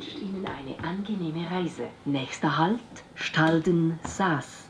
Wünscht Ihnen eine angenehme Reise. Nächster Halt, Stalden Saas.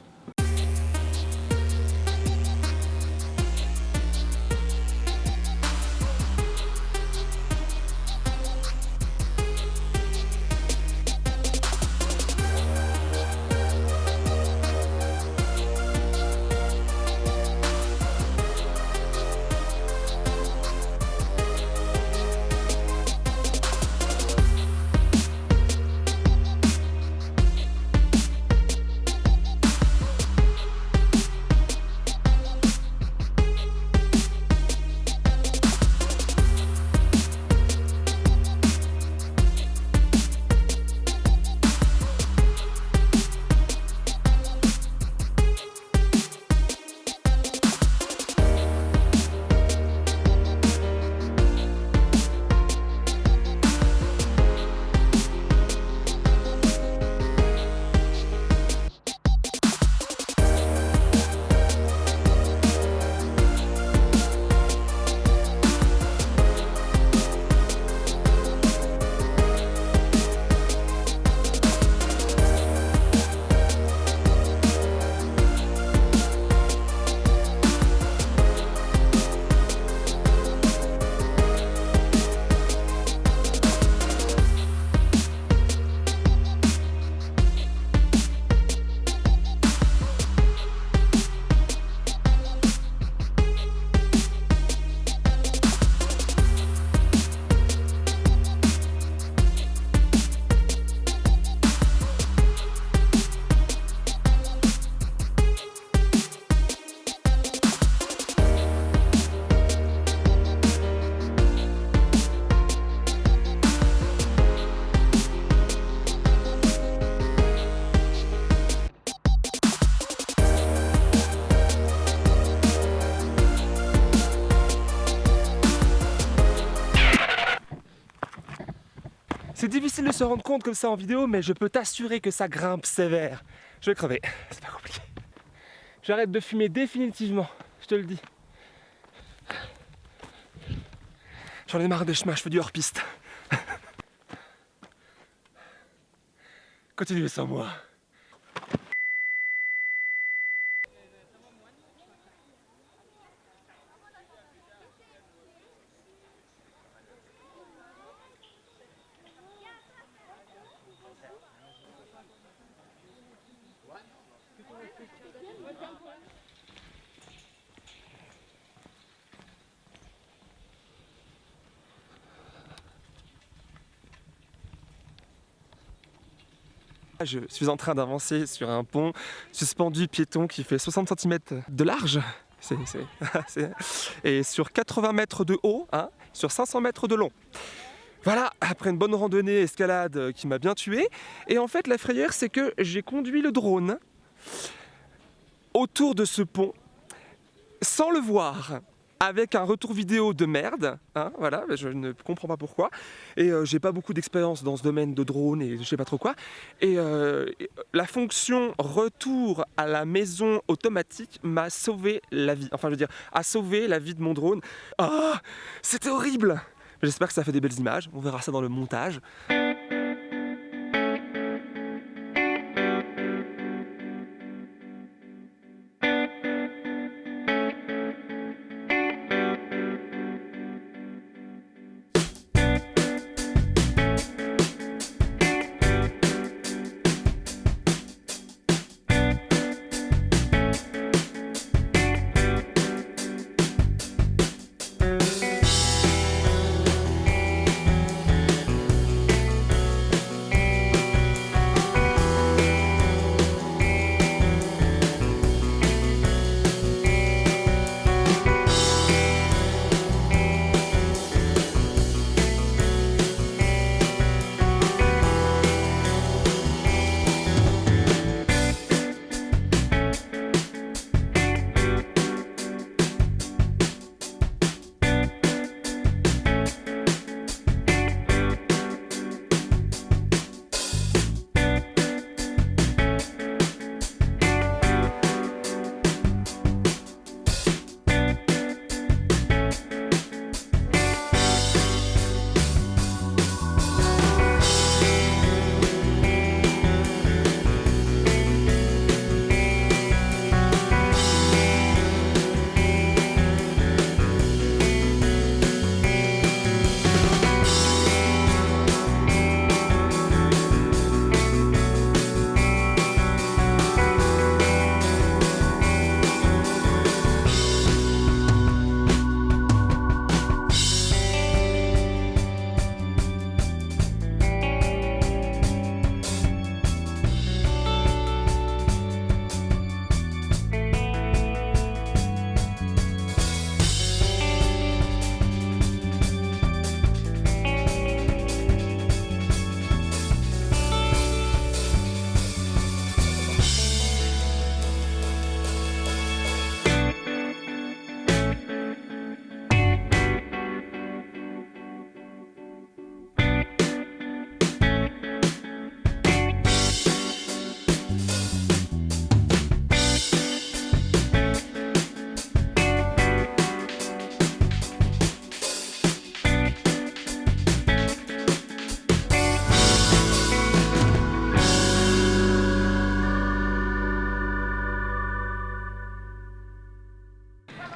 Difficile de se rendre compte comme ça en vidéo, mais je peux t'assurer que ça grimpe sévère. Je vais crever, c'est pas compliqué. J'arrête de fumer définitivement, je te le dis. J'en ai marre des chemins, je fais du hors-piste. Continuez sans moi. Je suis en train d'avancer sur un pont suspendu piéton qui fait 60 cm de large. Et sur 80 mètres de haut, hein, sur 500 mètres de long. Voilà, après une bonne randonnée escalade euh, qui m'a bien tué. Et en fait, la frayeur, c'est que j'ai conduit le drone autour de ce pont sans le voir avec un retour vidéo de merde, hein, voilà, je ne comprends pas pourquoi, et euh, j'ai pas beaucoup d'expérience dans ce domaine de drone et je sais pas trop quoi, et euh, la fonction retour à la maison automatique m'a sauvé la vie, enfin je veux dire, a sauvé la vie de mon drone. Ah, c'était horrible! J'espère que ça fait des belles images, on verra ça dans le montage.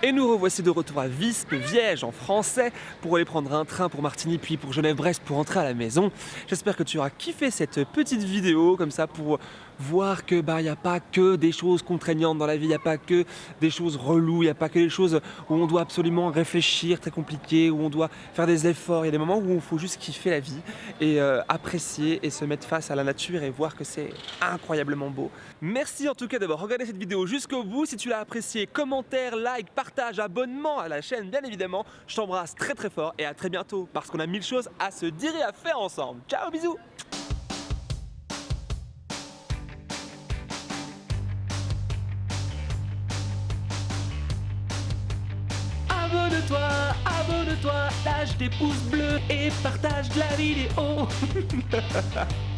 Et nous revoici de retour à Visp, Viège en français, pour aller prendre un train pour Martigny, puis pour Genève-Brest pour rentrer à la maison. J'espère que tu auras kiffé cette petite vidéo, comme ça, pour voir que bah il n'y a pas que des choses contraignantes dans la vie, il n'y a pas que des choses reloues, il n'y a pas que des choses où on doit absolument réfléchir, très compliqué, où on doit faire des efforts. Il y a des moments où il faut juste kiffer la vie et euh, apprécier et se mettre face à la nature et voir que c'est incroyablement beau. Merci en tout cas d'avoir regardé cette vidéo jusqu'au bout. Si tu l'as apprécié, commentaire, like, partage, abonnement à la chaîne bien évidemment. Je t'embrasse très très fort et à très bientôt parce qu'on a mille choses à se dire et à faire ensemble. Ciao, bisous Abonne-toi, abonne-toi, lâche des pouces bleus et partage la vidéo